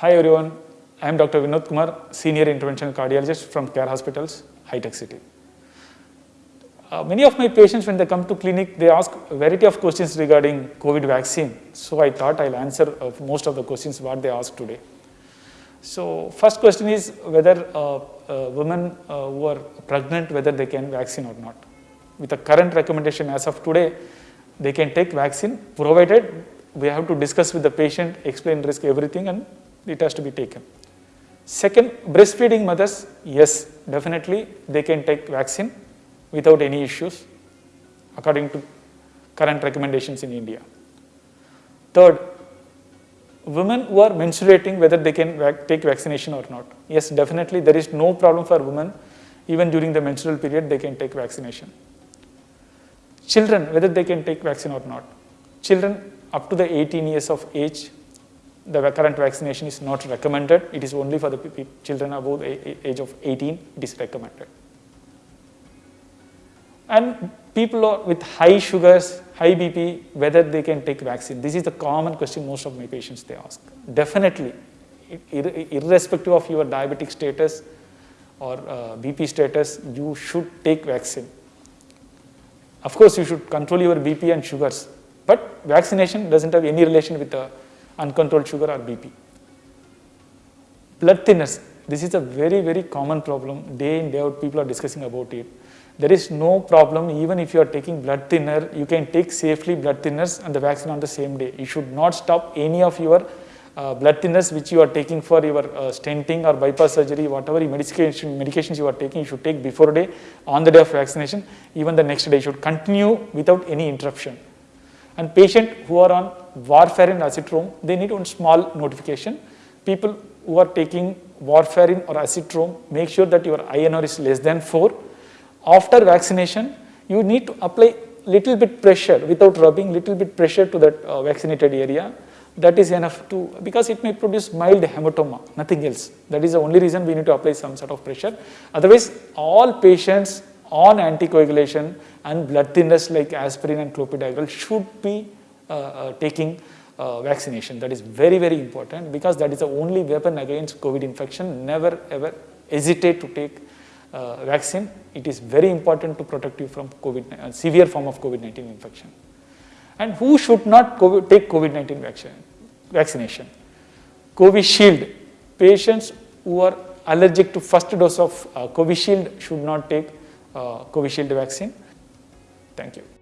Hi everyone, I am Dr. Vinod Kumar, Senior Interventional Cardiologist from Care Hospitals, HITEC City. Uh, many of my patients when they come to clinic, they ask a variety of questions regarding COVID vaccine. So I thought I'll answer uh, most of the questions what they ask today. So first question is whether uh, uh women uh, who are pregnant, whether they can vaccine or not. With the current recommendation as of today, they can take vaccine provided we have to discuss with the patient, explain risk, everything and it has to be taken. Second, breastfeeding mothers, yes, definitely they can take vaccine without any issues according to current recommendations in India. Third, women who are menstruating whether they can vac take vaccination or not. Yes, definitely there is no problem for women even during the menstrual period they can take vaccination. Children whether they can take vaccine or not. Children up to the 18 years of age the current vaccination is not recommended. It is only for the children above the age of 18 it is recommended. And people with high sugars, high BP, whether they can take vaccine. This is the common question most of my patients they ask. Definitely, irrespective of your diabetic status or uh, BP status, you should take vaccine. Of course, you should control your BP and sugars, but vaccination doesn't have any relation with the uncontrolled sugar or BP. Blood thinners, this is a very, very common problem. Day in, day out, people are discussing about it. There is no problem even if you are taking blood thinner, you can take safely blood thinners and the vaccine on the same day. You should not stop any of your uh, blood thinners which you are taking for your uh, stenting or bypass surgery, whatever medication, medications you are taking, you should take before day, on the day of vaccination, even the next day, you should continue without any interruption. And patient who are on warfarin azithromycin, they need one small notification. People who are taking warfarin or azithromycin, make sure that your INR is less than 4 after vaccination, you need to apply little bit pressure without rubbing little bit pressure to that uh, vaccinated area. That is enough to, because it may produce mild hematoma, nothing else. That is the only reason we need to apply some sort of pressure. Otherwise, all patients on anticoagulation and blood thinners like aspirin and clopidogrel should be taking uh, vaccination. That is very, very important because that is the only weapon against COVID infection. Never ever hesitate to take uh, vaccine, it is very important to protect you from COVID, uh, severe form of COVID-19 infection. And who should not COVID, take COVID-19 vaccine, vaccination? Covishield, patients who are allergic to first dose of uh, Covishield should not take uh, Covishield vaccine. Thank you.